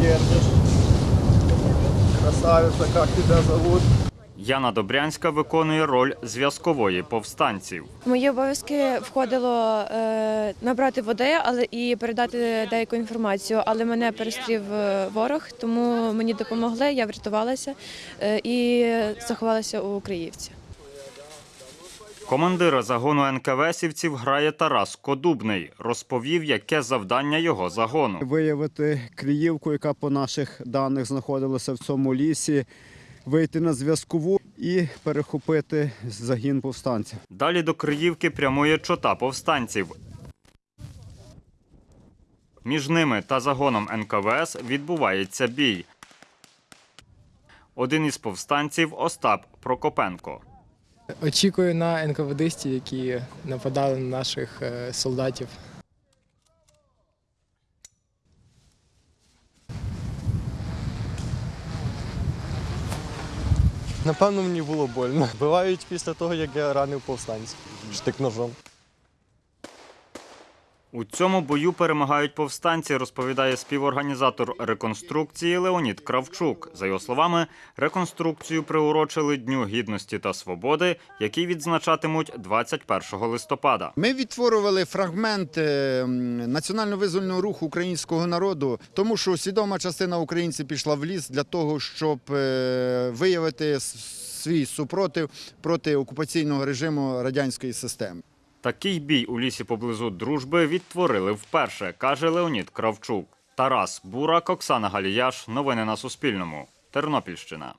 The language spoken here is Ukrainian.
держишь. Красавица, как тебя зовут? Яна Добрянська виконує роль зв'язкової повстанців. Мої обов'язки входило е, набрати води, але і передати деяку інформацію. Але мене перестрів е, ворог, тому мені допомогли. Я врятувалася е, і заховалася у Криївці. Командира загону НКВСівців грає Тарас Кодубний. Розповів, яке завдання його загону. виявити Криївку, яка по наших даних знаходилася в цьому лісі, вийти на зв'язкову і перехопити загін повстанців. Далі до Криївки прямує чота повстанців. Між ними та загоном НКВС відбувається бій. Один із повстанців Остап Прокопенко. Очікую на НКВДистів, які нападали на наших е, солдатів. Напевно, мені було больно. Бувають після того, як я ранив повстанців штик ножом. У цьому бою перемагають повстанці, розповідає співорганізатор реконструкції Леонід Кравчук. За його словами, реконструкцію приурочили Дню гідності та свободи, який відзначатимуть 21 листопада. Ми відтворювали фрагмент е, національно-визвольного руху українського народу, тому що свідома частина українців пішла в ліс для того, щоб е, виявити свій супротив проти окупаційного режиму радянської системи. Такий бій у лісі поблизу дружби відтворили вперше, каже Леонід Кравчук. Тарас Бурак, Оксана Галіяш. Новини на Суспільному. Тернопільщина.